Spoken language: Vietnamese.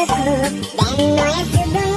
Hãy subscribe cho kênh Ghiền